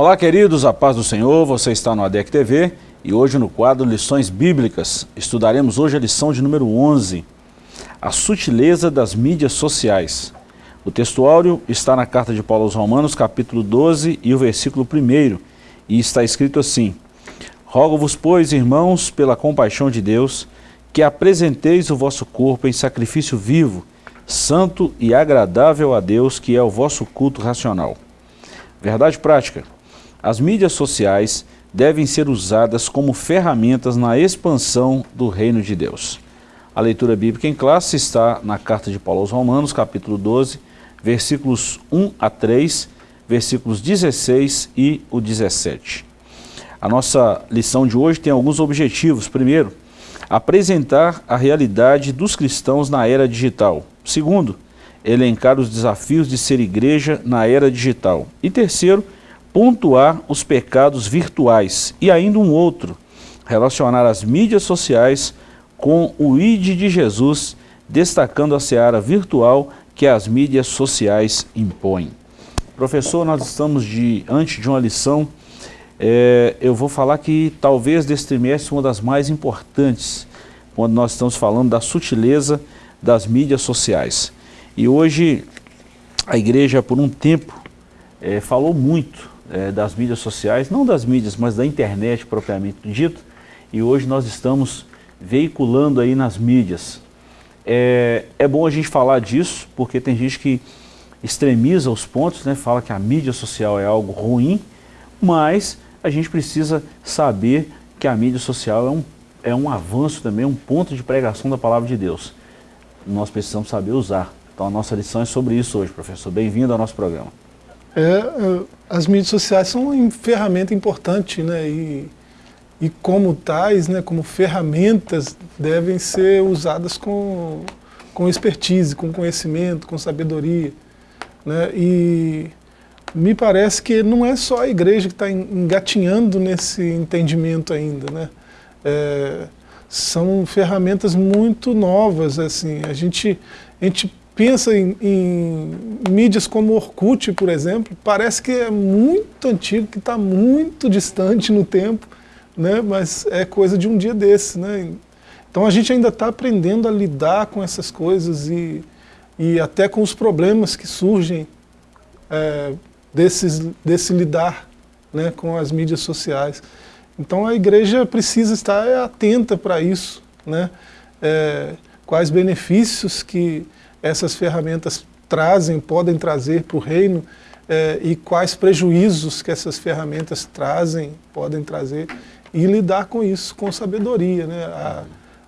Olá, queridos, a paz do Senhor, você está no ADEC TV e hoje no quadro Lições Bíblicas estudaremos hoje a lição de número 11, a sutileza das mídias sociais. O textuário está na carta de Paulo aos Romanos, capítulo 12 e o versículo 1 e está escrito assim, Rogo-vos, pois, irmãos, pela compaixão de Deus, que apresenteis o vosso corpo em sacrifício vivo, santo e agradável a Deus, que é o vosso culto racional. Verdade prática. As mídias sociais devem ser usadas como ferramentas na expansão do reino de Deus. A leitura bíblica em classe está na carta de Paulo aos Romanos, capítulo 12, versículos 1 a 3, versículos 16 e o 17. A nossa lição de hoje tem alguns objetivos. Primeiro, apresentar a realidade dos cristãos na era digital. Segundo, elencar os desafios de ser igreja na era digital. E terceiro, pontuar os pecados virtuais. E ainda um outro, relacionar as mídias sociais com o ID de Jesus, destacando a seara virtual que as mídias sociais impõem. Professor, nós estamos diante de uma lição, é, eu vou falar que talvez desse trimestre uma das mais importantes, quando nós estamos falando da sutileza das mídias sociais. E hoje a igreja por um tempo é, falou muito é, das mídias sociais, não das mídias, mas da internet propriamente dito, e hoje nós estamos veiculando aí nas mídias. É, é bom a gente falar disso, porque tem gente que extremiza os pontos, né, fala que a mídia social é algo ruim, mas a gente precisa saber que a mídia social é um, é um avanço também, um ponto de pregação da palavra de Deus. Nós precisamos saber usar. Então a nossa lição é sobre isso hoje, professor. Bem-vindo ao nosso programa. É, é, as mídias sociais são uma ferramenta importante, né? E, e como tais, né, como ferramentas, devem ser usadas com, com expertise, com conhecimento, com sabedoria. Né? E me parece que não é só a igreja que está engatinhando nesse entendimento ainda. Né? É, são ferramentas muito novas. assim A gente, a gente pensa em, em, mídias como Orkut, por exemplo, parece que é muito antigo, que está muito distante no tempo, né? mas é coisa de um dia desse. Né? Então a gente ainda está aprendendo a lidar com essas coisas e, e até com os problemas que surgem é, desses, desse lidar né, com as mídias sociais. Então a igreja precisa estar atenta para isso, né? É, quais benefícios que essas ferramentas trazem, podem trazer para o reino é, e quais prejuízos que essas ferramentas trazem, podem trazer e lidar com isso com sabedoria. Né? A,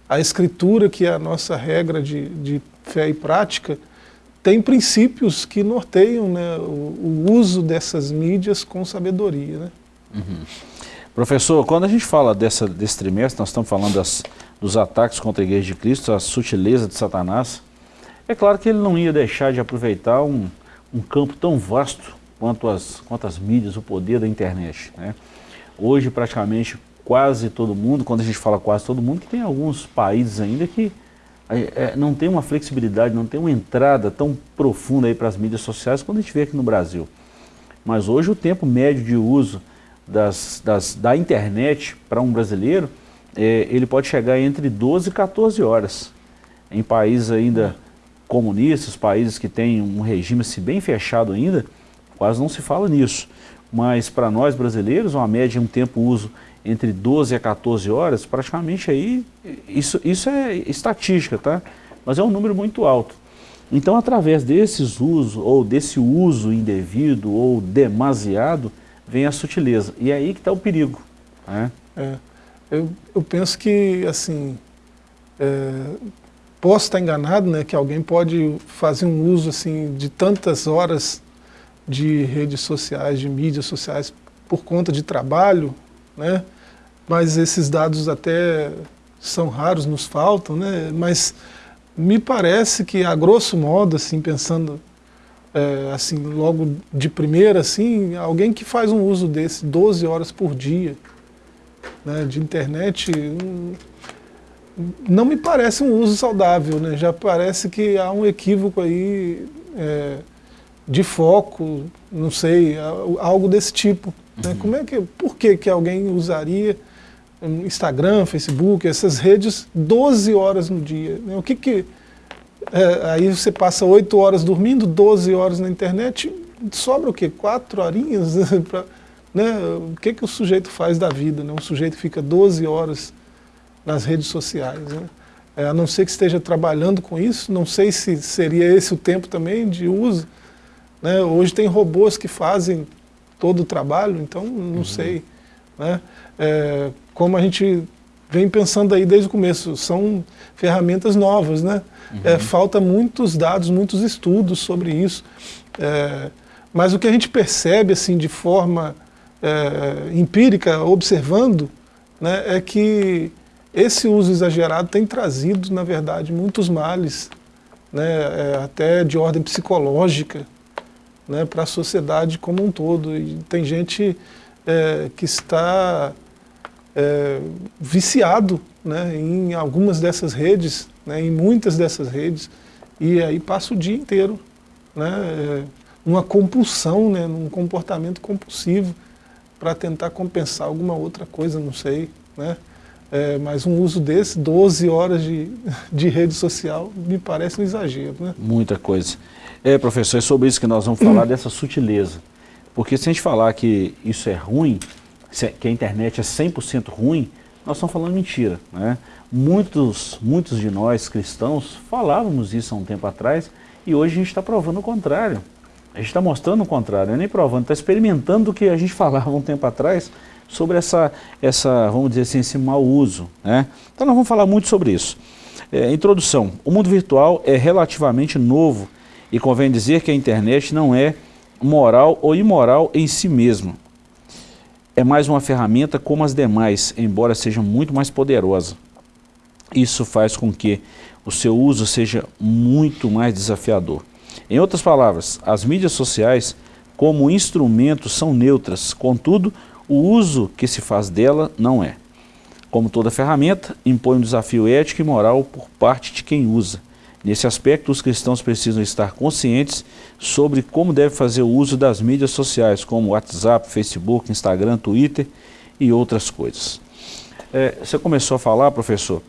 a escritura, que é a nossa regra de, de fé e prática, tem princípios que norteiam né, o, o, uso dessas mídias com sabedoria. Né? Uhum. Professor, quando a gente fala dessa, desse trimestre, nós estamos falando das, dos ataques contra a Igreja de Cristo, a sutileza de Satanás, é claro que ele não ia deixar de aproveitar um, um campo tão vasto quanto as, quanto as mídias, o poder da internet. Né? Hoje, praticamente, quase todo mundo, quando a gente fala quase todo mundo, que tem alguns países ainda que é, é não tem uma flexibilidade, não tem uma entrada tão profunda para as mídias sociais quando a gente vê aqui no Brasil. Mas hoje o tempo médio de uso das, das, da internet para um brasileiro, é, ele pode chegar entre 12 e 14 horas. Em países ainda comunistas, países que têm um regime se bem fechado ainda, quase não se fala nisso. Mas para nós brasileiros, uma média, um tempo uso entre 12 a 14 horas, praticamente aí, isso, isso é estatística, tá? Mas é um número muito alto. Então, através desses usos, ou desse uso indevido ou demasiado, vem a sutileza. E é aí que está o perigo. Né? É, eu, eu penso que, assim, é, posso estar enganado, né, que alguém pode fazer um uso assim de tantas horas de redes sociais, de mídias sociais por conta de trabalho, né? Mas esses dados até são raros, nos faltam, né? Mas me parece que a grosso modo, assim, pensando é, assim, logo de primeira, assim, alguém que faz um uso desse 12 horas por dia, né, de internet, hum, não me parece um uso saudável, né? já parece que há um equívoco aí é, de foco, não sei, algo desse tipo. Né? Como é que, por que, que alguém usaria Instagram, Facebook, essas redes 12 horas no dia? Né? O que que... É, aí você passa 8 horas dormindo, 12 horas na internet, sobra o quê? 4 horinhas? pra, né? O que, que o sujeito faz da vida? Né? Um sujeito fica 12 horas nas redes sociais. Né? É, a não ser que esteja trabalhando com isso, não sei se seria esse o tempo também de uso. Né? Hoje tem robôs que fazem todo o trabalho, então não uhum. sei. Né? É, como a gente vem pensando aí desde o começo, são ferramentas novas, né? Uhum. É, falta muitos dados, muitos estudos sobre isso. É, mas o que a gente percebe assim de forma é, empírica, observando, né, é que esse uso exagerado tem trazido, na verdade, muitos males, né, é, até de ordem psicológica, né, para a sociedade como um todo. E tem gente é, que está é, viciado né, em algumas dessas redes, né, em muitas dessas redes, e aí passa o dia inteiro né, é, numa compulsão, né, num comportamento compulsivo para tentar compensar alguma outra coisa, não sei. Né? É, mas um uso desse, 12 horas de, de rede social, me parece um exagero. Né? Muita coisa. É, professor, é sobre isso que nós vamos falar, dessa sutileza. Porque se a gente falar que isso é ruim, que a internet é 100% ruim, nós estamos falando mentira. Né? Muitos, muitos de nós cristãos falávamos isso há um tempo atrás e hoje a gente está provando o contrário. A gente está mostrando o contrário, não é nem provando, está experimentando o que a gente falava um tempo atrás sobre essa, essa, vamos dizer assim, esse mau uso. Né? Então nós vamos falar muito sobre isso. É, introdução. O mundo virtual é relativamente novo e convém dizer que a internet não é moral ou imoral em si mesma. É mais uma ferramenta como as demais, embora seja muito mais poderosa. Isso faz com que o seu uso seja muito mais desafiador. Em outras palavras, as mídias sociais como instrumento são neutras, contudo, o uso que se faz dela não é. Como toda ferramenta, impõe um desafio ético e moral por parte de quem usa. Nesse aspecto, os cristãos precisam estar conscientes sobre como deve fazer o uso das mídias sociais, como WhatsApp, Facebook, Instagram, Twitter e outras coisas. É, você começou a falar, professor,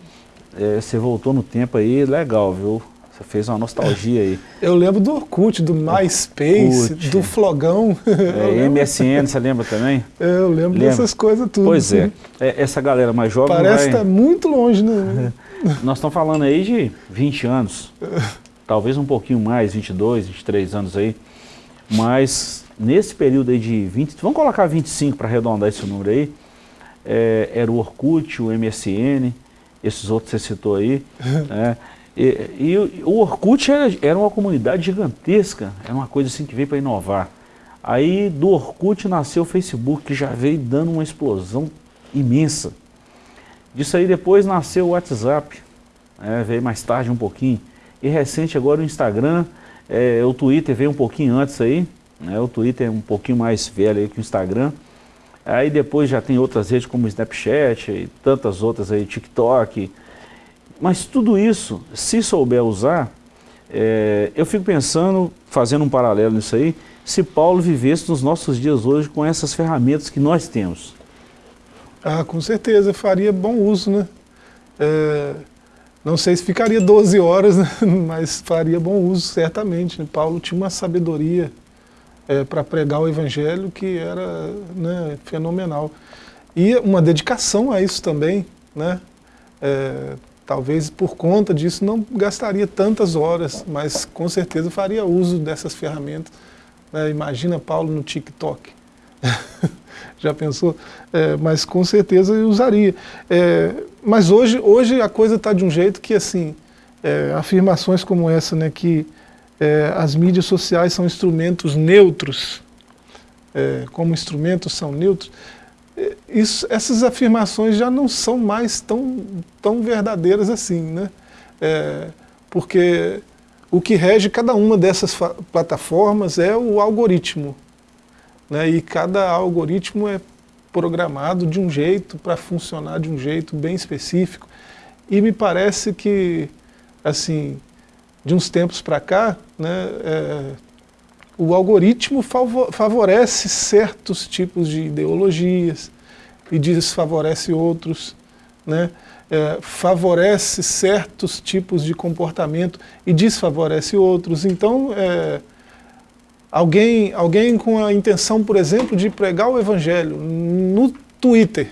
é, você voltou no tempo aí, legal, viu? Você fez uma nostalgia aí. Eu lembro do Orkut, do MySpace, Orkut. do Flogão. É, MSN, você lembra também? Eu lembro Lembra? dessas coisas tudo. Pois é. é. Essa galera mais jovem Parece que vai... tá muito longe, né? Nós estamos falando aí de 20 anos. talvez um pouquinho mais, 22, 23 anos aí. Mas nesse período aí de 20, vamos colocar 25 para arredondar esse número aí, é, era o Orkut, o MSN, esses outros que você citou aí, né? E, e, o Orkut era, era, uma comunidade gigantesca, era uma coisa assim que veio para inovar. Aí do Orkut nasceu o Facebook, que já veio dando uma explosão imensa. Disso aí depois nasceu o WhatsApp, é, veio mais tarde um pouquinho. E recente agora o Instagram, é, o Twitter veio um pouquinho antes aí, né, o Twitter é um pouquinho mais velho que o Instagram. Aí depois já tem outras redes como o Snapchat e tantas outras aí, TikTok, mas tudo isso, se souber usar, é, eu fico pensando, fazendo um paralelo nisso aí, se Paulo vivesse nos nossos dias hoje com essas ferramentas que nós temos. Ah, com certeza, faria bom uso, né? É, não sei se ficaria 12 horas, né? mas faria bom uso, certamente. Né? Paulo tinha uma sabedoria é, para pregar o evangelho que era né, fenomenal. E uma dedicação a isso também, né? É, Talvez por conta disso não gastaria tantas horas, mas com certeza faria uso dessas ferramentas. É, imagina Paulo no TikTok. Já pensou? É, mas com certeza eu usaria. É, mas hoje, hoje a coisa está de um jeito que, assim, é, afirmações como essa, né, que é, as mídias sociais são instrumentos neutros, é, como instrumentos são neutros, isso, essas afirmações já não são mais tão, tão verdadeiras assim, né? É, porque o que rege cada uma dessas plataformas é o algoritmo. Né? E cada algoritmo é programado de um jeito, para funcionar de um jeito bem específico. E me parece que, assim, de uns tempos para cá, né, é, o algoritmo favorece certos tipos de ideologias e desfavorece outros, né? É, favorece certos tipos de comportamento e desfavorece outros. Então, é, alguém, alguém com a intenção, por exemplo, de pregar o evangelho no Twitter,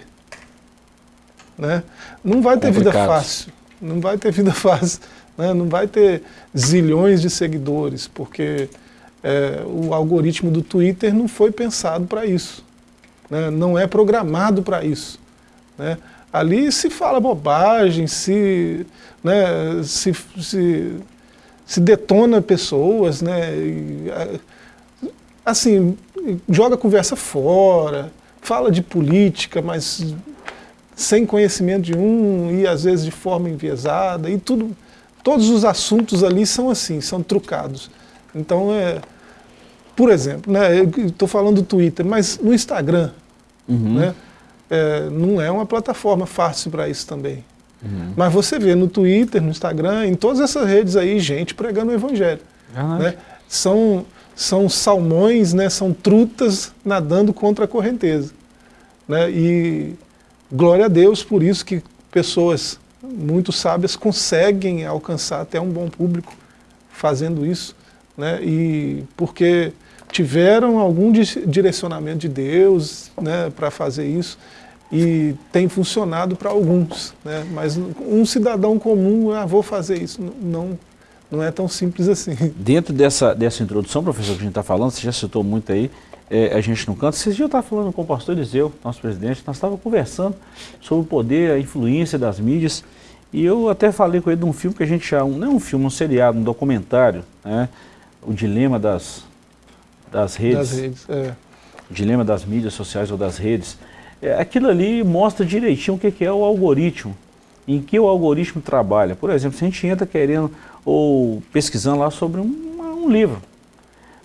né? não vai ter Complicado. vida fácil, não vai ter vida fácil, né? não vai ter zilhões de seguidores, porque é, o algoritmo do Twitter não foi pensado para isso, né? não é programado para isso. Né? Ali se fala bobagem, se, né, se, se, se detona pessoas, né? E, assim, joga a conversa fora, fala de política, mas sem conhecimento de um e às vezes de forma enviesada e tudo, todos os assuntos ali são assim, são trucados. Então, é, por exemplo, né, eu estou falando do Twitter, mas no Instagram, uhum. né, é, não é uma plataforma fácil para isso também. Uhum. Mas você vê no Twitter, no Instagram, em todas essas redes aí, gente pregando o Evangelho. Né? São, são salmões, né, são trutas nadando contra a correnteza. Né? E glória a Deus por isso que pessoas muito sábias conseguem alcançar até um bom público fazendo isso. Né? E porque tiveram algum direcionamento de Deus né, para fazer isso e tem funcionado para alguns, né? mas um cidadão comum, ah, vou fazer isso, não, não é tão simples assim. Dentro dessa, dessa introdução, professor, que a gente está falando, você já citou muito aí, é, a gente canta. Esses dias eu estava falando com o pastor Eliseu, nosso presidente, nós estávamos conversando sobre o poder, a influência das mídias, e eu até falei com ele de um filme que a gente chama, não é um filme, um seriado, um documentário, né? O dilema das, das redes, das redes é. o dilema das mídias sociais ou das redes. É, aquilo ali mostra direitinho o que, que é o algoritmo, em que o algoritmo trabalha. Por exemplo, se a gente entra querendo ou pesquisando lá sobre um, um livro.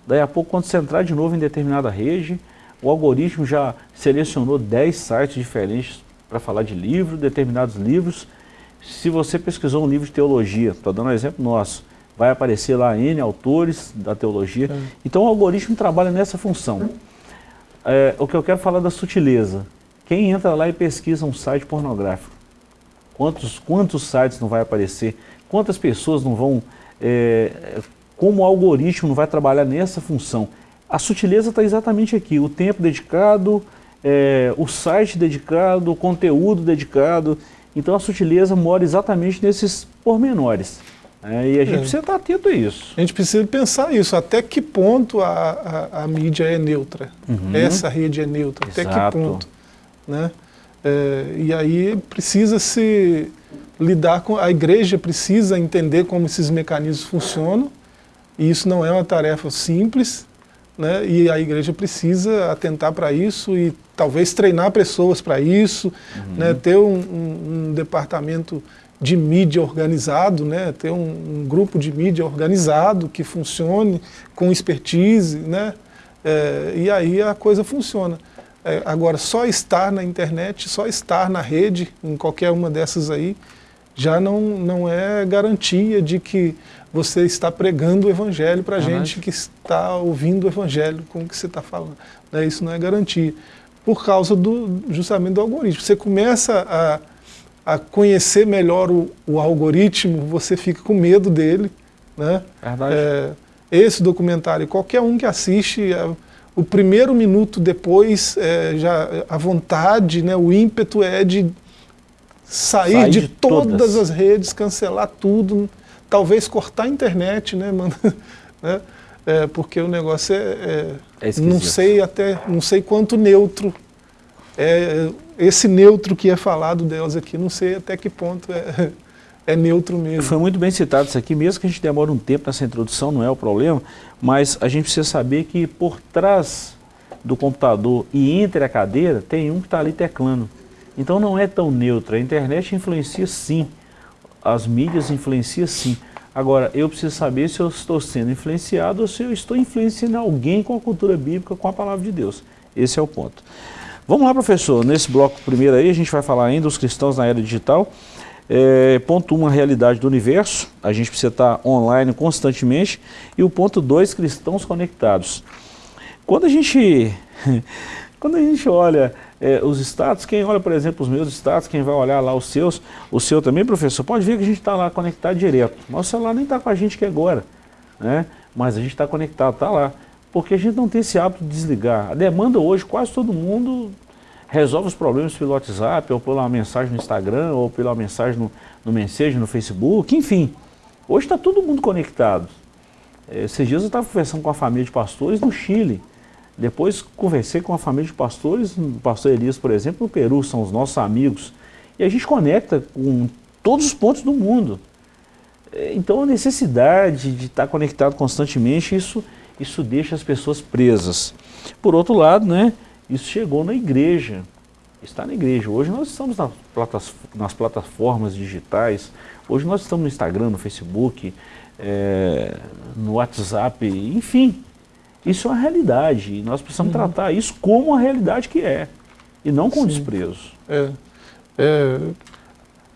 Daí a pouco, quando você entrar de novo em determinada rede, o algoritmo já selecionou 10 sites diferentes para falar de livro, determinados livros. Se você pesquisou um livro de teologia, estou dando um exemplo nosso, vai aparecer lá N autores da teologia. É. Então o algoritmo trabalha nessa função. É, o que eu quero falar da sutileza. Quem entra lá e pesquisa um site pornográfico, quantos, quantos sites não vai aparecer? Quantas pessoas não vão, é, como o algoritmo não vai trabalhar nessa função? A sutileza está exatamente aqui, o tempo dedicado, é, o site dedicado, o conteúdo dedicado. Então a sutileza mora exatamente nesses pormenores. É, e a gente é. precisa estar atento a isso. A gente precisa pensar isso, até que ponto a, a, a mídia é neutra, uhum. essa rede é neutra, Exato. até que ponto. Né? É, e aí precisa se lidar com, a igreja precisa entender como esses mecanismos funcionam, e isso não é uma tarefa simples, né? e a igreja precisa atentar para isso e talvez treinar pessoas para isso, uhum. né? ter um, um, um, departamento de mídia organizado, né? ter um, um, grupo de mídia organizado que funcione com expertise, né? É, e aí a coisa funciona. É, agora, só estar na internet, só estar na rede, em qualquer uma dessas aí, já não, não é garantia de que você está pregando o evangelho para a gente que está ouvindo o evangelho com o que você está falando. Né? Isso não é garantia. Por causa do, justamente do algoritmo. Você começa a, a conhecer melhor o, o algoritmo, você fica com medo dele. Né? Verdade. É, esse documentário, qualquer um que assiste, é, o primeiro minuto depois, é, já a vontade, né, o ímpeto é de sair, sair de, de todas. todas. as redes, cancelar tudo, talvez cortar a internet, né, mano? né? É, porque o negócio é, é, é não sei até, não sei quanto neutro é esse neutro que é falado delas aqui, não sei até que ponto é, é neutro mesmo. Foi muito bem citado isso aqui, mesmo que a gente demore um tempo nessa introdução, não é o problema, mas a gente precisa saber que por trás do computador e entre a cadeira tem um que está ali teclando. Então não é tão neutro. A internet influencia sim, as mídias influenciam sim. Agora, eu preciso saber se eu estou sendo influenciado ou se eu estou influenciando alguém com a cultura bíblica, com a palavra de Deus. Esse é o ponto. Vamos lá, professor. Nesse bloco primeiro aí, a gente vai falar ainda dos cristãos na era digital. É, ponto 1, um, a realidade do universo, a gente precisa estar online constantemente. E o ponto 2, cristãos conectados. Quando a gente, quando a gente olha é, os status, quem olha, por exemplo, os meus status, quem vai olhar lá os seus, o seu também, professor, pode ver que a gente está lá conectado direto. Mas o celular nem está com a gente aqui agora, né? mas a gente está conectado, está lá. Porque a gente não tem esse hábito de desligar. A demanda hoje, quase todo mundo resolve os problemas pelo WhatsApp, ou pela mensagem no Instagram, ou pela mensagem no, no Message, no Facebook, enfim. Hoje está todo mundo conectado. É, esses dias eu estava conversando com a família de pastores no Chile. Depois conversei com a família de pastores, o pastor Elias, por exemplo, no Peru, são os nossos amigos. E a gente conecta com todos os pontos do mundo. É, então a necessidade de estar conectado constantemente, isso, isso deixa as pessoas presas. Por outro lado, né, isso chegou na igreja, está na igreja. Hoje nós estamos nas plataformas digitais, hoje nós estamos no Instagram, no Facebook, é, no WhatsApp, enfim. Isso é uma realidade e nós precisamos uhum. tratar isso como a realidade que é e não com Sim. desprezo. É, é,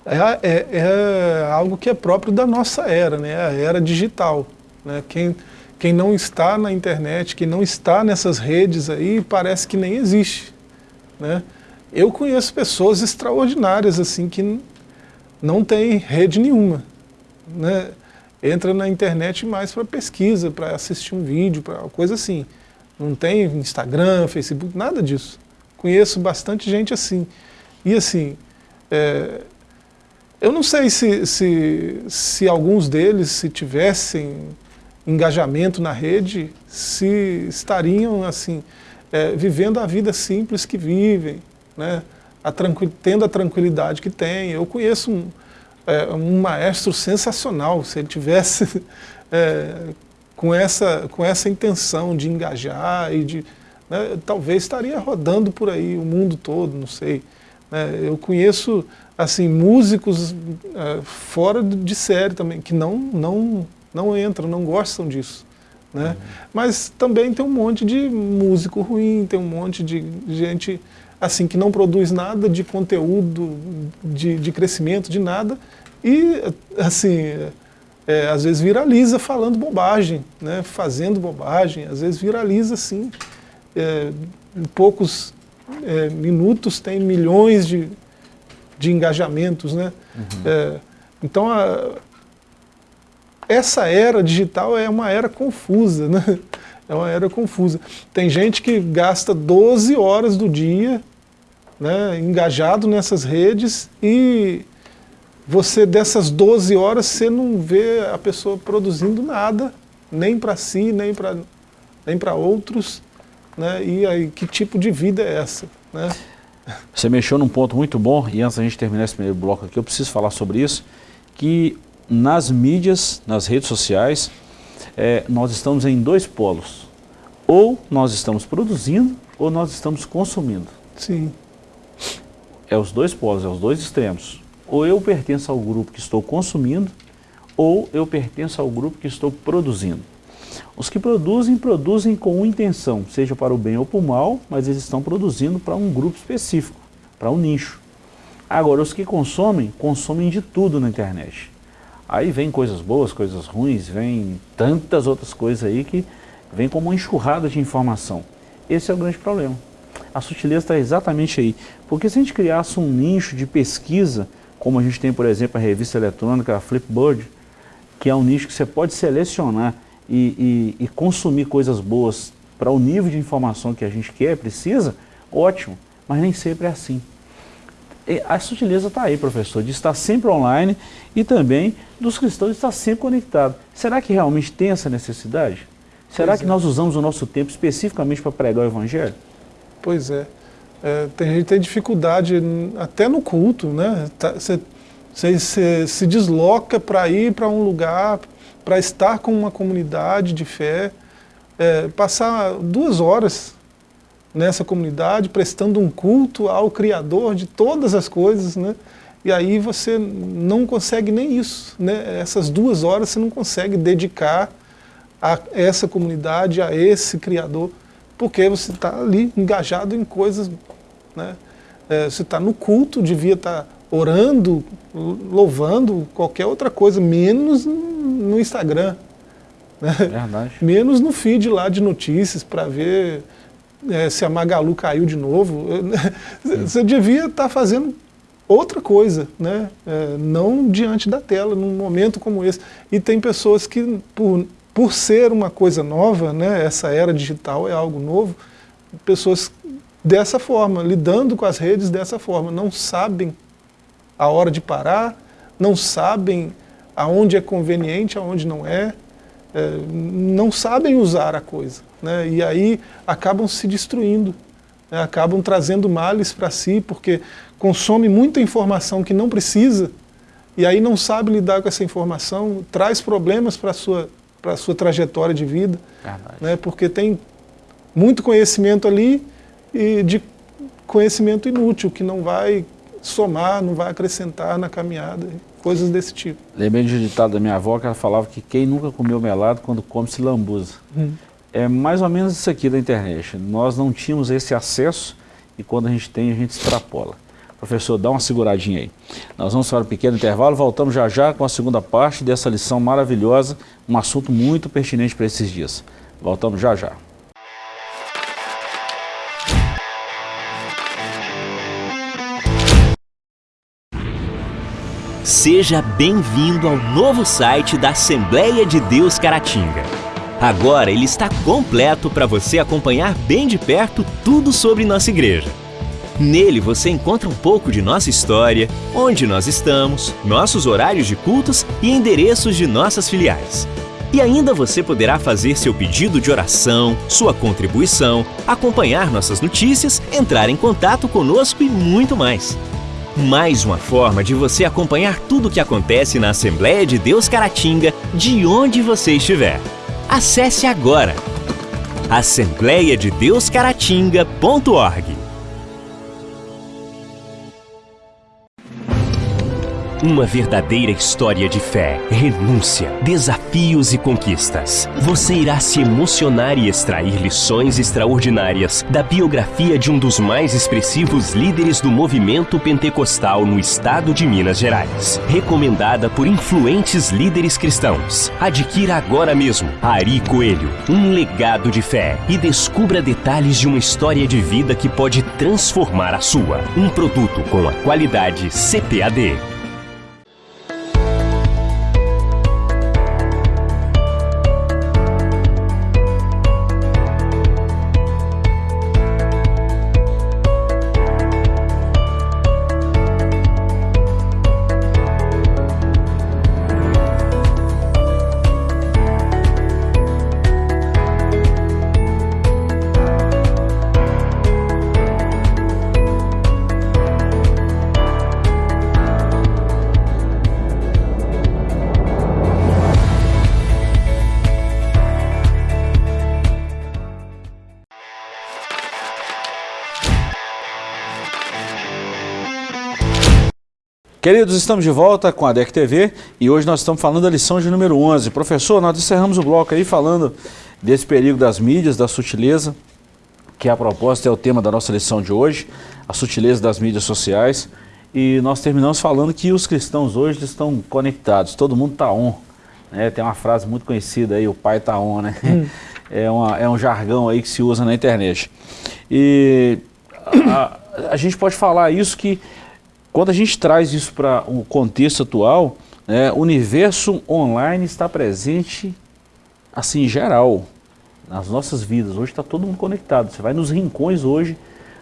é, é, é, algo que é próprio da nossa era, né? a era digital. Né? Quem, quem não está na internet, quem não está nessas redes aí, parece que nem existe. Né? Eu conheço pessoas extraordinárias assim que não têm rede nenhuma. Né? entra na internet mais para pesquisa, para assistir um vídeo, para coisa assim. Não tem Instagram, Facebook, nada disso. Conheço bastante gente assim. E assim, é, eu não sei se, se, se alguns deles, se tivessem engajamento na rede, se estariam assim, é, vivendo a vida simples que vivem, né? a tendo a tranquilidade que têm. Eu conheço um, é, um maestro sensacional, se ele tivesse é, com, essa, com essa intenção de engajar e de... Né, talvez estaria rodando por aí o mundo todo, não sei. Né, eu conheço assim músicos é, fora de série também, que não, não, não entram, não gostam disso. Né? Uhum. Mas também tem um monte de músico ruim, tem um monte de gente assim que não produz nada de conteúdo, de, de crescimento, de nada, e assim, é, às vezes viraliza falando bobagem, né, fazendo bobagem, às vezes viraliza assim, é, em poucos é, minutos tem milhões de, de engajamentos. Né? Uhum. É, então, a, essa era digital é uma era confusa, né? É uma era confusa. Tem gente que gasta 12 horas do dia né, engajado nessas redes e você dessas 12 horas você não vê a pessoa produzindo nada, nem para si, nem para nem outros, né? E aí que tipo de vida é essa, né? Você mexeu num ponto muito bom e antes da gente terminar esse primeiro bloco aqui, eu preciso falar sobre isso, que nas mídias, nas redes sociais, é, nós estamos em dois polos. Ou nós estamos produzindo ou nós estamos consumindo. Sim. É os dois polos, é os dois extremos. Ou eu pertenço ao grupo que estou consumindo, ou eu pertenço ao grupo que estou produzindo. Os que produzem, produzem com intenção, seja para o bem ou para o mal, mas eles estão produzindo para um grupo específico, para um nicho. Agora, os que consomem, consomem de tudo na internet. Aí vem coisas boas, coisas ruins, vem tantas outras coisas aí que vem como uma enxurrada de informação. Esse é o grande problema a sutileza está exatamente aí. Porque se a gente criasse um nicho de pesquisa, como a gente tem, por exemplo, a revista eletrônica, a Flipboard, que é um nicho que você pode selecionar e, e, e consumir coisas boas para o nível de informação que a gente quer, precisa, ótimo, mas nem sempre é assim. A sutileza está aí, professor, de estar sempre online e também dos cristãos de estar sempre conectado. Será que realmente tem essa necessidade? Será pois que é. nós usamos o nosso tempo especificamente para pregar o Evangelho? Pois é. é tem gente que tem dificuldade até no culto, né? Você tá, se desloca para ir para um lugar, para estar com uma comunidade de fé, é, passar duas horas nessa comunidade, prestando um culto ao Criador de todas as coisas, né? E aí você não consegue nem isso, né? Essas duas horas você não consegue dedicar a essa comunidade, a esse Criador porque você está ali engajado em coisas, né? É, você está no culto, devia estar tá orando, louvando, qualquer outra coisa, menos no Instagram. Né? Verdade. Menos no feed lá de notícias para ver é, se a Magalu caiu de novo. Você devia estar tá fazendo outra coisa, né? É, não diante da tela, num momento como esse. E tem pessoas que, por, por ser uma coisa nova, né, essa era digital é algo novo, pessoas dessa forma, lidando com as redes dessa forma, não sabem a hora de parar, não sabem aonde é conveniente, aonde não é, é não sabem usar a coisa. Né? E aí acabam se destruindo, né? acabam trazendo males para si, porque consome muita informação que não precisa, e aí não sabe lidar com essa informação, traz problemas para a sua, sua trajetória de vida, né? porque tem muito conhecimento ali e de conhecimento inútil, que não vai somar, não vai acrescentar na caminhada, coisas desse tipo. Lembrei de um ditado da minha avó que ela falava que quem nunca comeu melado, quando come se lambuza. Hum. É mais ou menos isso aqui da internet. Nós não tínhamos esse acesso e quando a gente tem, a gente extrapola. Professor, dá uma seguradinha aí. Nós vamos para um pequeno intervalo, voltamos já já com a segunda parte dessa lição maravilhosa, um assunto muito pertinente para esses dias. Voltamos já já. Seja bem-vindo ao novo site da Assembleia de Deus Caratinga. Agora ele está completo para você acompanhar bem de perto tudo sobre nossa igreja. Nele você encontra um pouco de nossa história, onde nós estamos, nossos horários de cultos e endereços de nossas filiais. E ainda você poderá fazer seu pedido de oração, sua contribuição, acompanhar nossas notícias, entrar em contato conosco e muito mais. Mais uma forma de você acompanhar tudo o que acontece na Assembleia de Deus Caratinga, de onde você estiver. Acesse agora assembleiadedeuscaratinga.org Uma verdadeira história de fé, renúncia, desafios e conquistas. Você irá se emocionar e extrair lições extraordinárias da biografia de um dos mais expressivos líderes do movimento pentecostal no estado de Minas Gerais. Recomendada por influentes líderes cristãos. Adquira agora mesmo Ari Coelho, um legado de fé e descubra detalhes de uma história de vida que pode transformar a sua. Um produto com a qualidade CPAD. Queridos, estamos de volta com a DEC TV e hoje nós estamos falando da lição de número 11. Professor, nós encerramos o bloco aí falando desse perigo das mídias, da sutileza, que a propósito é o tema da nossa lição de hoje, a sutileza das mídias sociais. E nós terminamos falando que os cristãos hoje estão conectados, todo mundo está on. Né? Tem uma frase muito conhecida aí, o pai está on, né? Hum. É, uma, é um jargão aí que se usa na internet. E a, a gente pode falar isso que quando a gente traz isso para o contexto atual, né, o universo online está presente assim, em geral, nas nossas vidas. Hoje está todo mundo conectado. Você vai nos rincões hoje,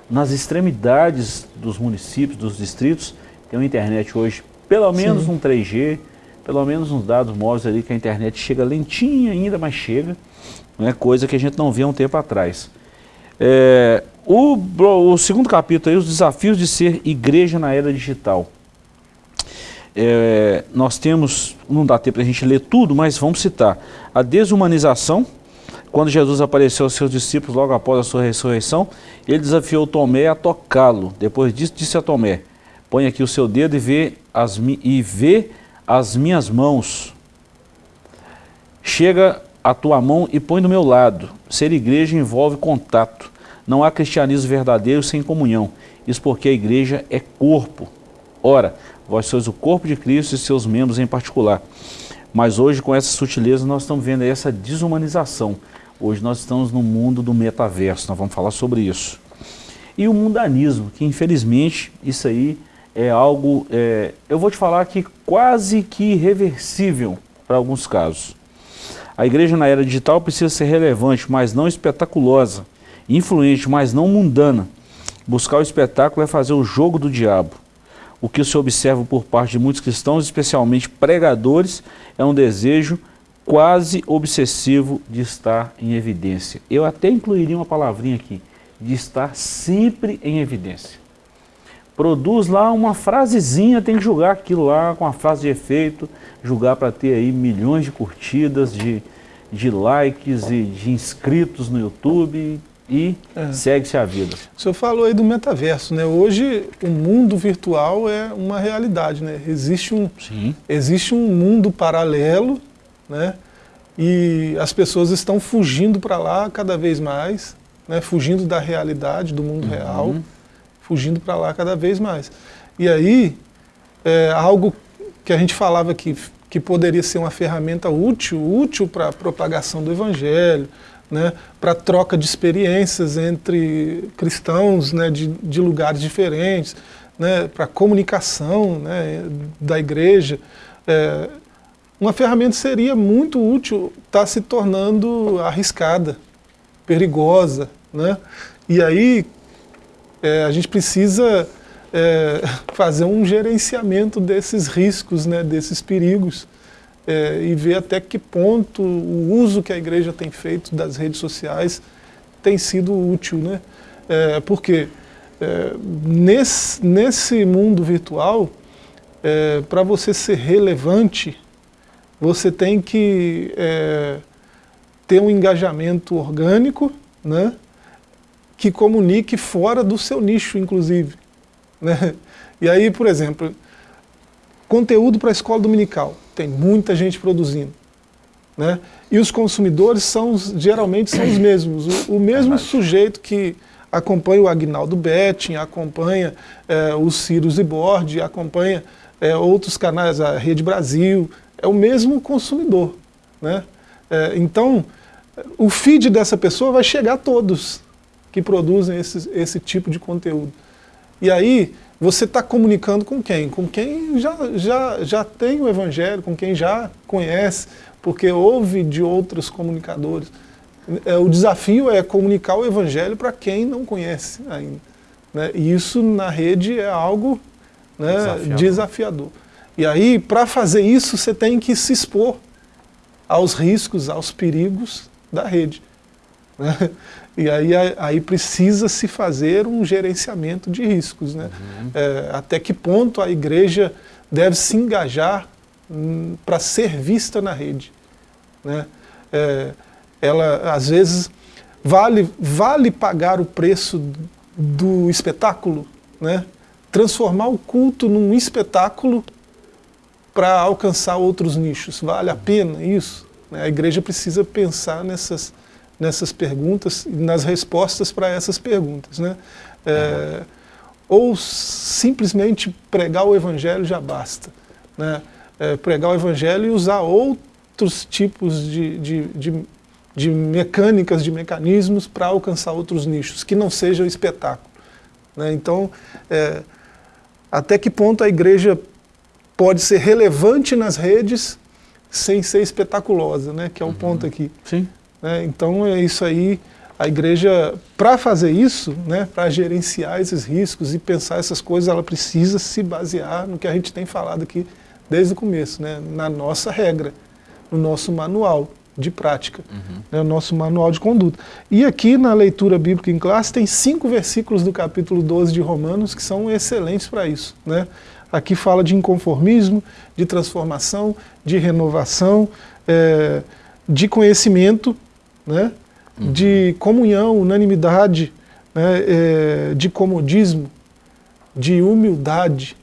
nas extremidades dos municípios, dos distritos, tem uma internet hoje, pelo menos Sim. um 3G, pelo menos uns dados móveis ali que a internet chega lentinha ainda, mas chega. Não é coisa que a gente não via um tempo atrás. É, o, o, segundo capítulo, aí, os desafios de ser igreja na era digital. É, nós temos, não dá tempo para a gente ler tudo, mas vamos citar. A desumanização, quando Jesus apareceu aos seus discípulos logo após a sua ressurreição, ele desafiou Tomé a tocá-lo. Depois disso, disse a Tomé, põe aqui o seu dedo e vê as, e vê as minhas mãos. Chega a tua mão e põe do meu lado. Ser igreja envolve contato. Não há cristianismo verdadeiro sem comunhão. Isso porque a igreja é corpo. Ora, vós sois o corpo de Cristo e seus membros em particular. Mas hoje, com essa sutileza, nós estamos vendo essa desumanização. Hoje nós estamos no mundo do metaverso, nós vamos falar sobre isso. E o mundanismo, que infelizmente isso aí é algo, é, eu vou te falar que quase que irreversível para alguns casos. A igreja na era digital precisa ser relevante, mas não espetaculosa, influente, mas não mundana. Buscar o espetáculo é fazer o jogo do diabo. O que se observa por parte de muitos cristãos, especialmente pregadores, é um desejo quase obsessivo de estar em evidência. Eu até incluiria uma palavrinha aqui, de estar sempre em evidência. Produz lá uma frasezinha, tem que julgar aquilo lá com a frase de efeito, julgar para ter aí milhões de curtidas, de, de likes e de inscritos no YouTube e é. segue-se a vida. O senhor falou aí do metaverso, né? Hoje o mundo virtual é uma realidade, né? Existe um, Sim. existe um mundo paralelo, né? E as pessoas estão fugindo para lá cada vez mais, né? Fugindo da realidade, do mundo uhum. real, fugindo para lá cada vez mais. E aí, é, algo que a gente falava que, que poderia ser uma ferramenta útil, útil para a propagação do evangelho, né, para troca de experiências entre cristãos né, de, de lugares diferentes, né, para comunicação né, da igreja. É, uma ferramenta seria muito útil, está se tornando arriscada, perigosa. Né? E aí é, a gente precisa é, fazer um gerenciamento desses riscos, né, desses perigos é, e ver até que ponto o uso que a igreja tem feito das redes sociais tem sido útil. Né? É, porque é, nesse, nesse mundo virtual, é, para você ser relevante, você tem que é, ter um engajamento orgânico, né? que comunique fora do seu nicho, inclusive. Né? E aí, por exemplo, conteúdo para a escola dominical tem muita gente produzindo. Né? E os consumidores são geralmente são os mesmos. O, o mesmo é sujeito que acompanha o Agnaldo Betting, acompanha é, o Ciro Bord, acompanha é, outros canais, a Rede Brasil, é o mesmo consumidor. Né? É, então, o feed dessa pessoa vai chegar a todos que produzem esse, esse tipo de conteúdo. E aí, você está comunicando com quem? Com quem já, já, já tem o Evangelho, com quem já conhece, porque ouve de outros comunicadores. É, o desafio é comunicar o Evangelho para quem não conhece ainda. Né? E isso na rede é algo né, desafiador. desafiador. E aí, para fazer isso, você tem que se expor aos riscos, aos perigos da rede. Né? E aí, aí precisa se fazer um gerenciamento de riscos. Né? Uhum. É, até que ponto a igreja deve se engajar hum, para ser vista na rede. Né? É, ela, às vezes, vale, vale pagar o preço do espetáculo, né? transformar o culto num espetáculo para alcançar outros nichos. Vale a pena isso? Né? A igreja precisa pensar nessas nessas perguntas e nas respostas para essas perguntas. Né? É, ou simplesmente pregar o evangelho já basta. Né? É, pregar o evangelho e usar outros tipos de, de, de, de mecânicas, de mecanismos para alcançar outros nichos, que não seja o espetáculo. Né? Então, é, até que ponto a igreja pode ser relevante nas redes sem ser espetaculosa, né? que é o uhum. ponto aqui. Sim. Né? Então é isso aí, a igreja, para fazer isso, né, para gerenciar esses riscos e pensar essas coisas, ela precisa se basear no que a gente tem falado aqui desde o começo, né, na nossa regra, no nosso manual de prática, uhum. né, o nosso manual de conduta. E aqui na leitura bíblica em classe tem cinco versículos do capítulo 12 de Romanos que são excelentes para isso. Né? Aqui fala de inconformismo, de transformação, de renovação, é, de conhecimento, né? Uhum. de comunhão, unanimidade, né? É, de comodismo, de humildade,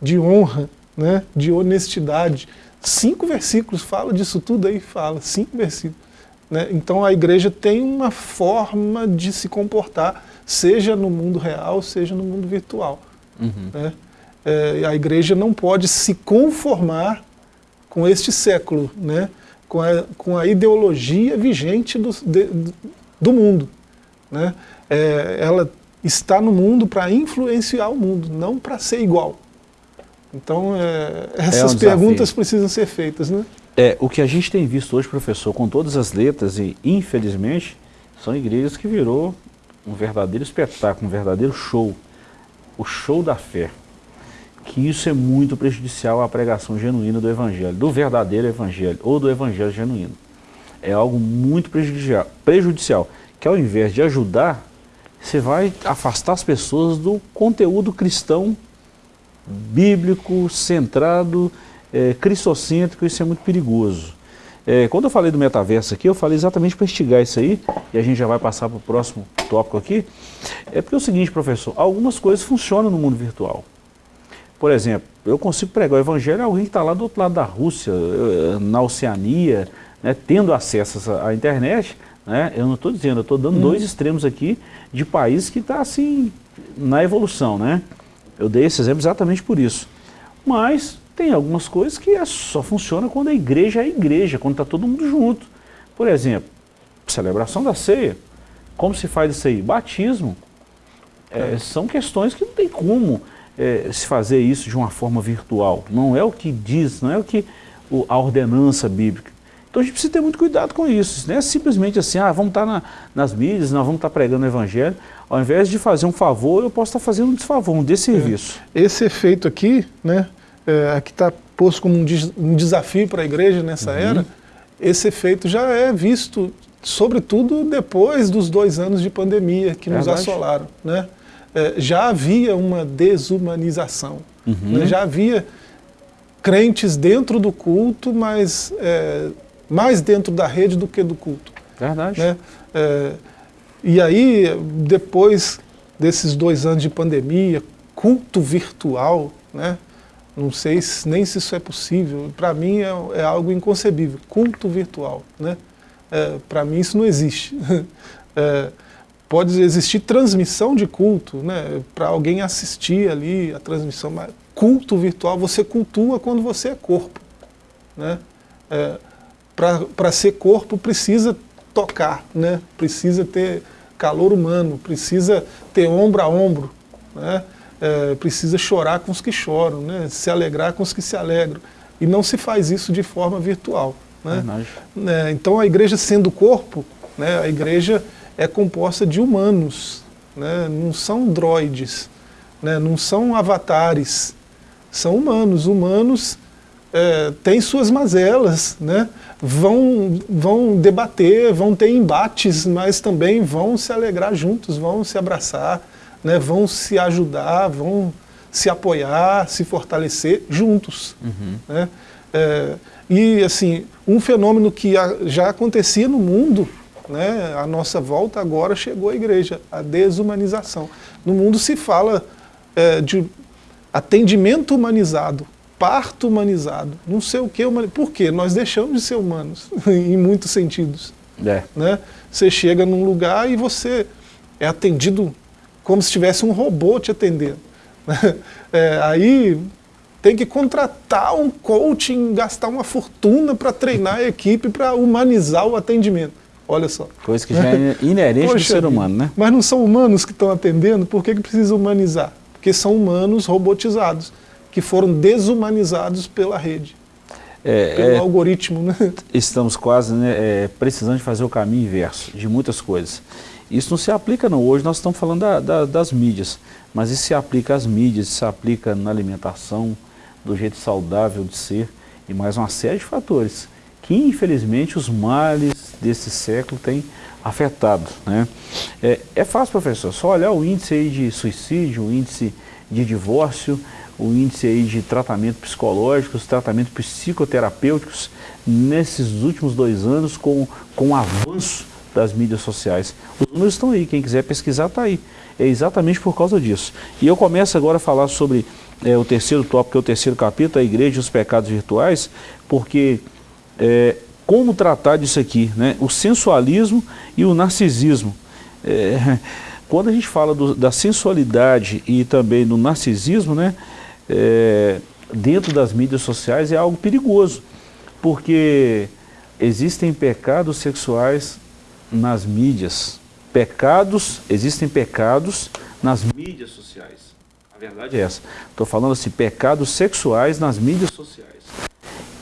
de honra, né? de honestidade. Cinco versículos fala disso tudo aí, fala, cinco versículos. Né? Então a igreja tem uma forma de se comportar, seja no mundo real, seja no mundo virtual. Uhum. Né? É, a igreja não pode se conformar com este século, né? Com, a, com a ideologia vigente do, de, do mundo. Né? É, ela está no mundo para influenciar o mundo, não para ser igual. Então, é, essas é um perguntas precisam ser feitas. Né? É, o que a gente tem visto hoje, professor, com todas as letras, e infelizmente, são igrejas que virou um verdadeiro espetáculo, um verdadeiro show. O show da fé. Que isso é muito prejudicial à pregação genuína do Evangelho, do verdadeiro Evangelho, ou do Evangelho genuíno. É algo muito prejudicial, que ao invés de ajudar, você vai afastar as pessoas do conteúdo cristão, bíblico, centrado, é, cristocêntrico, isso é muito perigoso. É, quando eu falei do metaverso aqui, eu falei exatamente para instigar isso aí, e a gente já vai passar para o próximo tópico aqui. É porque é o seguinte, professor, algumas coisas funcionam no mundo virtual. Por exemplo, eu consigo pregar o evangelho a alguém que está lá do outro lado da Rússia, na Oceania, né, tendo acesso à internet, né, eu não estou dizendo, eu estou dando hum. dois extremos aqui de países que está assim, na evolução. Né? Eu dei esse exemplo exatamente por isso. Mas tem algumas coisas que é, só funcionam quando a igreja é a igreja, quando está todo mundo junto. Por exemplo, celebração da ceia. Como se faz isso aí? Batismo. É, são questões que não tem como é, se fazer isso de uma forma virtual. Não é o que diz, não é o que o, a ordenança bíblica. Então a gente precisa ter muito cuidado com isso. Não é simplesmente assim, ah, vamos estar na, nas mídias, nós vamos estar pregando o evangelho. Ao invés de fazer um favor, eu posso estar fazendo um desfavor, um desserviço. É. Esse efeito aqui, né, é, aqui está posto como um, um desafio para a igreja nessa uhum. era, esse efeito já é visto, sobretudo depois dos dois anos de pandemia que nos assolaram. Né? É, já havia uma desumanização, uhum. né? já havia crentes dentro do culto, mas é, mais dentro da rede do que do culto. Verdade. Né? É, e aí, depois desses dois anos de pandemia, culto virtual, né? Não sei se, nem se isso é possível. Para mim é, é, algo inconcebível. Culto virtual. Né? É, Para mim isso não existe. pode existir transmissão de culto, né? para alguém assistir ali a transmissão, mas culto virtual, você cultua quando você é corpo. Né? É, Para ser corpo precisa tocar, né? precisa ter calor humano, precisa ter ombro a ombro. Né? é, precisa chorar com os que choram, né? se alegrar com os que se alegram. E não se faz isso de forma virtual. Né? É, então a igreja sendo corpo, né, a igreja é composta de humanos, né? não são droides, né? não são avatares, são humanos. Humanos é, têm suas mazelas, né? vão, vão debater, vão ter embates, mas também vão se alegrar juntos, vão se abraçar, né, vão se ajudar, vão se apoiar, se fortalecer juntos. Uhum. Né? É, e assim, um fenômeno que já acontecia no mundo, né, a nossa volta agora chegou à igreja, a desumanização. No mundo se fala é, de atendimento humanizado, parto humanizado, não sei o que, por quê? Nós deixamos de ser humanos, em muitos sentidos. É. Né? Você chega num lugar e você é atendido como se tivesse um robô te atendendo. É, aí tem que contratar um coaching, gastar uma fortuna para treinar a equipe para humanizar o atendimento. Olha só. Coisa que já é inerente Poxa, do ser humano, né? Mas não são humanos que estão atendendo, por que, que precisa humanizar? Porque são humanos robotizados, que foram desumanizados pela rede. É, pelo é, algoritmo, né? Estamos quase né, é, precisando de fazer o caminho inverso de muitas coisas. Isso não se aplica não, hoje nós estamos falando da, da, das mídias, mas isso se aplica às mídias, isso se aplica na alimentação, do jeito saudável de ser, e mais uma série de fatores que infelizmente os males desse século têm afetado. Né? É, é fácil, professor, só olhar o índice aí de suicídio, o índice de divórcio, o índice aí de tratamento psicológico, os tratamentos psicoterapêuticos nesses últimos dois anos com, com o avanço das mídias sociais. Os números estão aí, quem quiser pesquisar está aí. É exatamente por causa disso. E eu começo agora a falar sobre é, o terceiro tópico, que é o terceiro capítulo, a igreja e os pecados virtuais, porque é, como tratar disso aqui, né? o sensualismo e o narcisismo. É, quando a gente fala do, da sensualidade e também do narcisismo, né? é, dentro das mídias sociais é algo perigoso, porque existem pecados sexuais nas mídias. Pecados, existem pecados nas mídias sociais. A verdade é essa. Estou falando assim, pecados sexuais nas mídias sociais,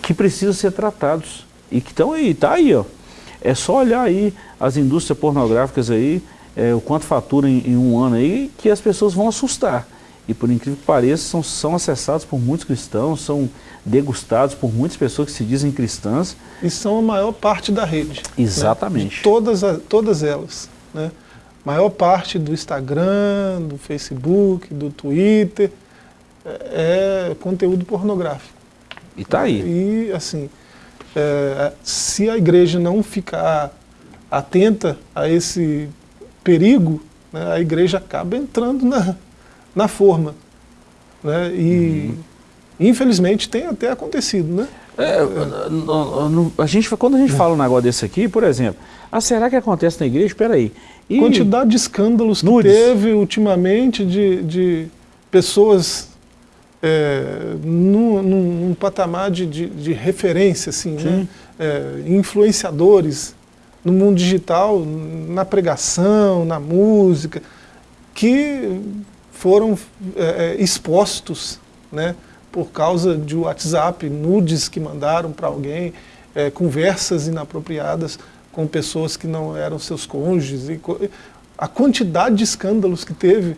que precisam ser tratados e que estão aí, está aí, ó. É só olhar aí as indústrias pornográficas aí, é, o quanto fatura em, em, um ano aí, que as pessoas vão assustar. E por incrível que pareça, são, são acessados por muitos cristãos, são degustados por muitas pessoas que se dizem cristãs. E são a maior parte da rede. Né? Exatamente. Né? Todas, todas elas. Né? Maior parte do Instagram, do Facebook, do Twitter, é, é conteúdo pornográfico. E tá aí. E assim, é, se a igreja não ficar atenta a esse perigo, né, a igreja acaba entrando na, na forma. Né, e uhum. infelizmente tem até acontecido. Né? É, a gente, quando a gente fala um negócio desse aqui, por exemplo, ah, será que acontece na igreja? Espera aí. E Quantidade de escândalos que nudes. teve ultimamente de, de pessoas é, num, num, patamar de, de, de, referência, assim, né? É, influenciadores no mundo digital, na pregação, na música, que foram é, é expostos né, por causa de WhatsApp, nudes que mandaram para alguém, é, conversas inapropriadas com pessoas que não eram seus cônjuges. E, a quantidade de escândalos que teve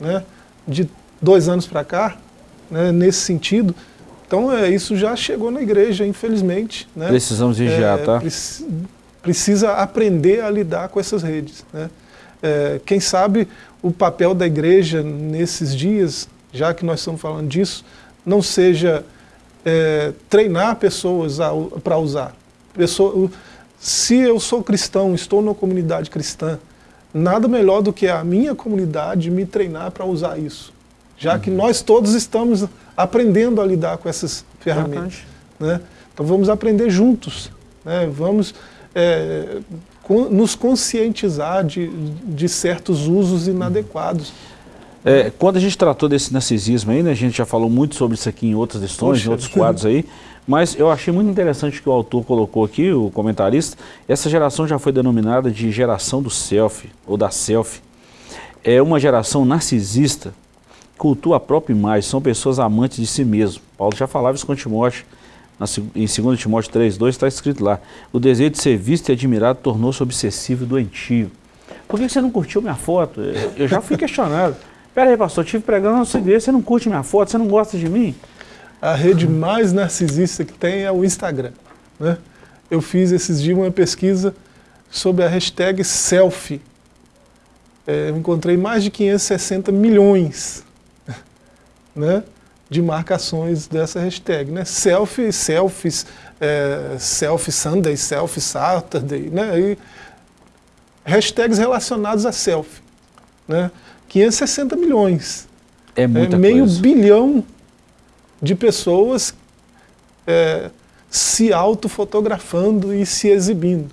né, de dois anos para cá, né, nesse sentido. Então é, isso já chegou na igreja, infelizmente. Né? Precisamos vigiar, é, tá? Preci precisa aprender a lidar com essas redes. Né? É, quem sabe o papel da igreja nesses dias, já que nós estamos falando disso, não seja é, treinar pessoas para usar. Pessoa, se eu sou cristão, estou numa comunidade cristã, nada melhor do que a minha comunidade me treinar para usar isso já uhum. que nós todos estamos aprendendo a lidar com essas ferramentas. Né? Então vamos aprender juntos, né? vamos é, con nos conscientizar de, de certos usos inadequados. É, quando a gente tratou desse narcisismo aí, né, a gente já falou muito sobre isso aqui em outras lições, Poxa. em outros quadros aí, mas eu achei muito interessante que o autor colocou aqui, o comentarista, essa geração já foi denominada de geração do selfie, ou da selfie. É uma geração narcisista, cultua a própria imagem, são pessoas amantes de si mesmo. Paulo já falava isso com Timóteo, em 2 Timóteo 3,2 está escrito lá, o desejo de ser visto e admirado tornou-se obsessivo e doentio. Por que você não curtiu minha foto? Eu já fui questionado. Pera aí, pastor, eu estive pregando na sua igreja, você não curte minha foto, você não gosta de mim? A rede mais narcisista que tem é o Instagram. Né? Eu fiz esses dias uma pesquisa sobre a hashtag selfie. É, eu encontrei mais de 560 milhões né, de marcações dessa hashtag. Né? Selfie, selfies, é, selfie Sunday, selfie Saturday, né? E hashtags relacionados a selfie. Né? 560 milhões. É muita é, Meio coisa. bilhão de pessoas é, se autofotografando e se exibindo,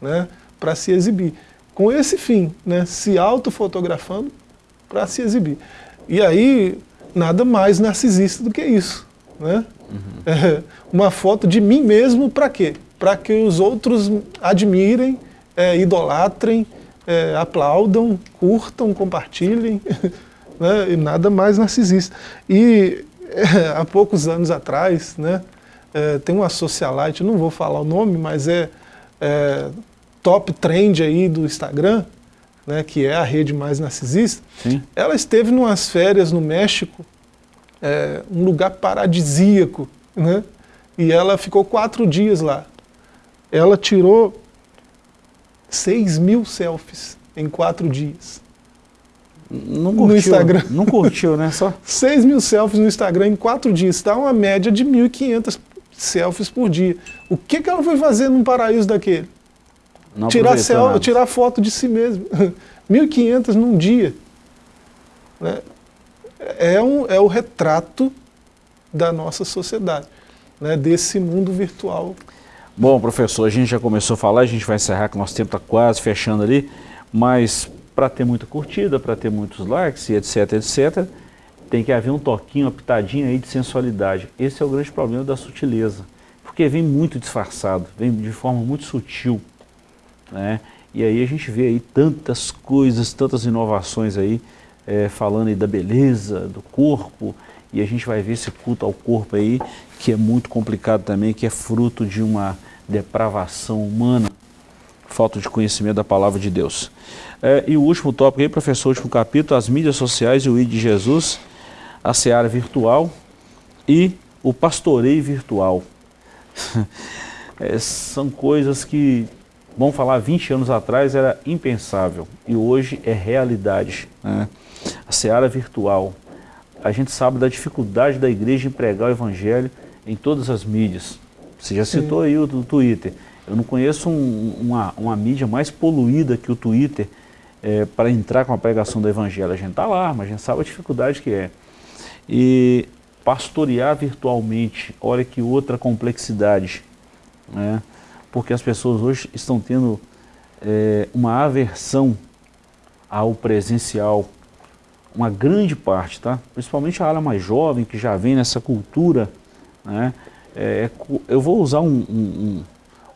né? para se exibir. Com esse fim, né? se autofotografando para se exibir. E aí nada mais narcisista do que isso. Né? Uhum. Uma foto de mim mesmo para quê? Para que os outros admirem, é, idolatrem, é, aplaudam, curtam, compartilhem. Né? E nada mais narcisista. E há poucos anos atrás, né, é, tem uma socialite, não vou falar o nome, mas é, é top trend aí do Instagram, né, que é a rede mais narcisista, Sim. ela esteve umas férias no México, é, um lugar paradisíaco, né, e ela ficou quatro dias lá. Ela tirou 6 mil selfies em quatro dias. Não curtiu, no Instagram. Não curtiu, né? Só 6 mil selfies no Instagram em quatro dias. Está uma média de 1.500 selfies por dia. O que, que ela foi fazer num paraíso daquele? Não tirar, tirar foto de si mesmo. 1.500 num dia. Né? É, um, é o retrato da nossa sociedade, né? desse mundo virtual. Bom, professor, a gente já começou a falar, a gente vai encerrar que nosso tempo está quase fechando ali, mas para ter muita curtida, para ter muitos likes e etc, etc, tem que haver um toquinho, uma pitadinha aí de sensualidade. Esse é o grande problema da sutileza, porque vem muito disfarçado, vem de forma muito sutil, né? E aí a gente vê aí tantas coisas, tantas inovações aí, é, falando aí da beleza, do corpo, e a gente vai ver esse culto ao corpo aí, que é muito complicado também, que é fruto de uma depravação humana, falta de conhecimento da palavra de Deus. É, e o último tópico aí, professor, último capítulo, as mídias sociais e o ID de Jesus, a seara virtual e o pastoreio virtual. é, são coisas que, vamos falar, 20 anos atrás era impensável e hoje é realidade. Né? A seara virtual. A gente sabe da dificuldade da igreja em pregar o evangelho em todas as mídias. Você já citou Sim. aí o, o Twitter. Eu não conheço um, uma, uma mídia mais poluída que o Twitter é, para entrar com a pregação do Evangelho. A gente está lá, mas a gente sabe a dificuldade que é. E pastorear virtualmente, olha que outra complexidade. Né? Porque as pessoas hoje estão tendo é, uma aversão ao presencial, uma grande parte, tá? principalmente a área mais jovem, que já vem nessa cultura. Né? É, eu vou usar um, um,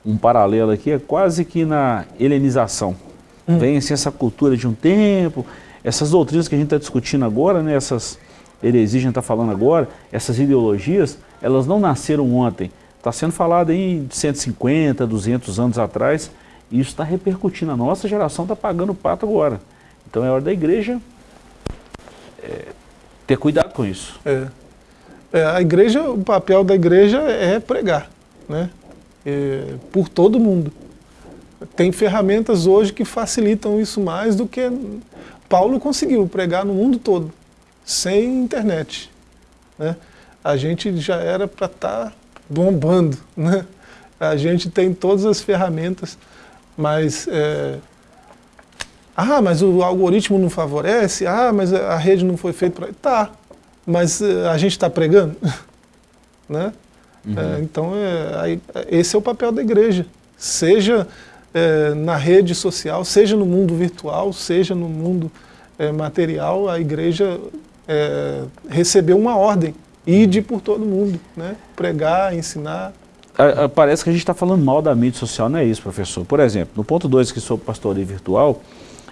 um paralelo aqui, é quase que na helenização. Hum. Vem assim, essa cultura de um tempo, essas doutrinas que a gente está discutindo agora, né, essas heresias que a gente está falando agora, essas ideologias, elas não nasceram ontem. Está sendo falado de 150, 200 anos atrás, e isso está repercutindo. A nossa geração está pagando o pato agora. Então é hora da igreja é, ter cuidado com isso. É. é. a igreja, o papel da igreja é pregar, né? é, por todo mundo. Tem ferramentas hoje que facilitam isso mais do que Paulo conseguiu pregar no mundo todo, sem internet. Né? A gente já era para estar tá bombando. Né? A gente tem todas as ferramentas, mas... É, ah, mas o algoritmo não favorece? Ah, mas a rede não foi feita para... Tá, mas é, a gente está pregando? né? Uhum. É, então, é, esse é o papel da igreja. Seja é, na rede social, seja no mundo virtual, seja no mundo é, material, a igreja é, recebeu uma ordem. Ide por todo mundo, né? pregar, ensinar. Parece que a gente está falando mal da mídia social, não é isso, professor? Por exemplo, no ponto 2 que sobre pastoreio virtual,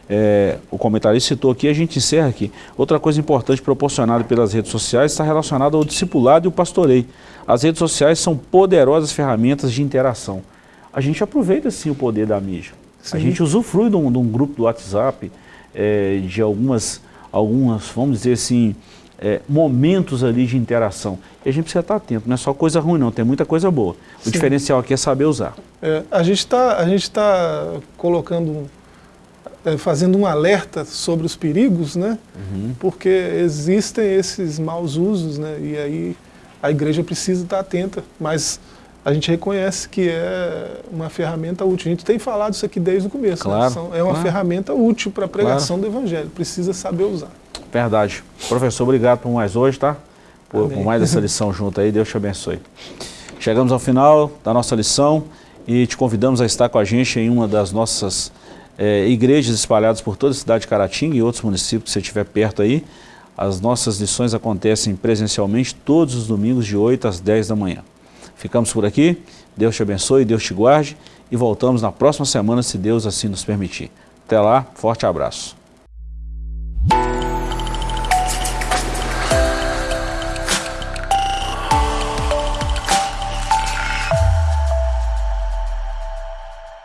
é, o comentarista citou aqui, a gente encerra aqui. Outra coisa importante proporcionada pelas redes sociais está relacionada ao discipulado e o pastoreio. As redes sociais são poderosas ferramentas de interação. A gente aproveita sim o poder da mídia. Sim. A gente usufrui de um, de um grupo do WhatsApp, é, de algumas, algumas, vamos dizer assim, é, momentos ali de interação. E a gente precisa estar atento, não é só coisa ruim não, tem muita coisa boa. O Sim. diferencial aqui é saber usar. É, a gente está tá colocando é, fazendo um alerta sobre os perigos, né? Uhum. Porque existem esses maus usos, né? E aí a igreja precisa estar atenta, mas a gente reconhece que é uma ferramenta útil. A gente tem falado isso aqui desde o começo. Né? Claro, né? É uma claro. ferramenta útil para a pregação claro. do Evangelho. Precisa saber usar. Verdade. Professor, obrigado por mais hoje, tá? Por, por mais essa lição junto aí. Deus te abençoe. Chegamos ao final da nossa lição e te convidamos a estar com a gente em uma das nossas é, igrejas espalhadas por toda a cidade de Caratinga e outros municípios que você estiver perto aí. As nossas lições acontecem presencialmente todos os domingos de 8 às 10 da manhã. Ficamos por aqui, Deus te abençoe, Deus te guarde e voltamos na próxima semana se Deus assim nos permitir. Até lá, forte abraço.